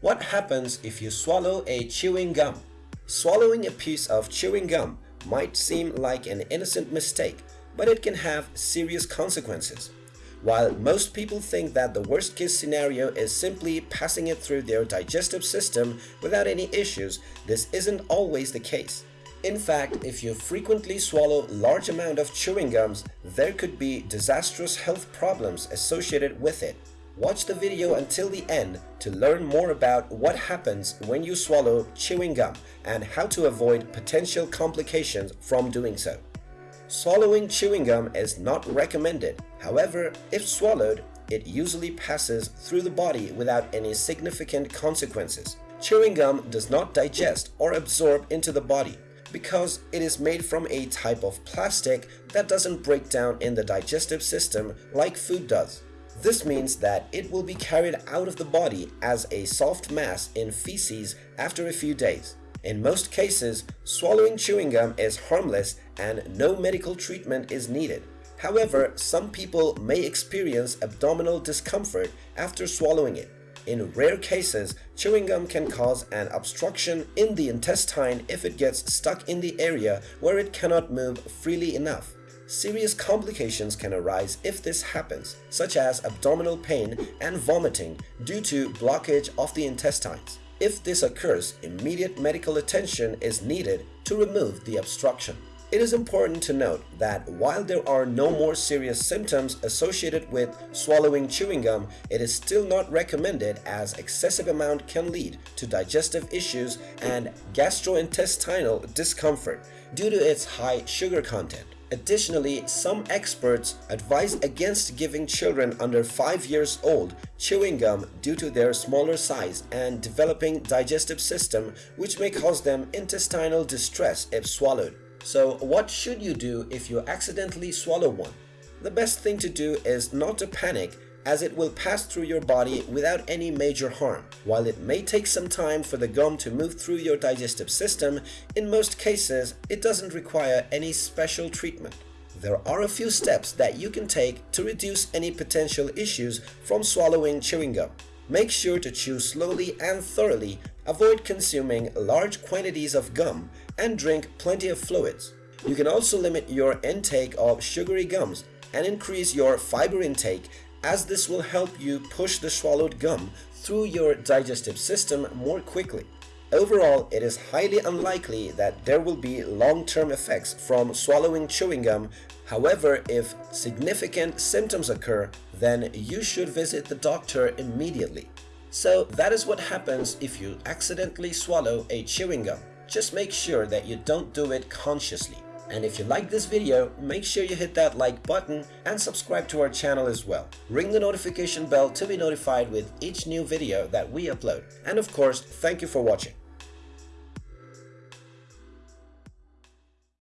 What happens if you swallow a chewing gum? Swallowing a piece of chewing gum might seem like an innocent mistake, but it can have serious consequences. While most people think that the worst case scenario is simply passing it through their digestive system without any issues, this isn't always the case. In fact, if you frequently swallow large amount of chewing gums, there could be disastrous health problems associated with it. Watch the video until the end to learn more about what happens when you swallow chewing gum and how to avoid potential complications from doing so. Swallowing chewing gum is not recommended. However, if swallowed, it usually passes through the body without any significant consequences. Chewing gum does not digest or absorb into the body because it is made from a type of plastic that doesn't break down in the digestive system like food does. This means that it will be carried out of the body as a soft mass in feces after a few days. In most cases, swallowing chewing gum is harmless and no medical treatment is needed. However, some people may experience abdominal discomfort after swallowing it. In rare cases, chewing gum can cause an obstruction in the intestine if it gets stuck in the area where it cannot move freely enough. Serious complications can arise if this happens, such as abdominal pain and vomiting due to blockage of the intestines. If this occurs, immediate medical attention is needed to remove the obstruction. It is important to note that while there are no more serious symptoms associated with swallowing chewing gum, it is still not recommended as excessive amount can lead to digestive issues and gastrointestinal discomfort due to its high sugar content. Additionally, some experts advise against giving children under 5 years old chewing gum due to their smaller size and developing digestive system which may cause them intestinal distress if swallowed. So what should you do if you accidentally swallow one? The best thing to do is not to panic as it will pass through your body without any major harm. While it may take some time for the gum to move through your digestive system, in most cases it doesn't require any special treatment. There are a few steps that you can take to reduce any potential issues from swallowing chewing gum. Make sure to chew slowly and thoroughly, avoid consuming large quantities of gum, and drink plenty of fluids. You can also limit your intake of sugary gums and increase your fiber intake as this will help you push the swallowed gum through your digestive system more quickly. Overall, it is highly unlikely that there will be long-term effects from swallowing chewing gum. However, if significant symptoms occur, then you should visit the doctor immediately. So that is what happens if you accidentally swallow a chewing gum. Just make sure that you don't do it consciously. And if you like this video, make sure you hit that like button and subscribe to our channel as well. Ring the notification bell to be notified with each new video that we upload. And of course, thank you for watching.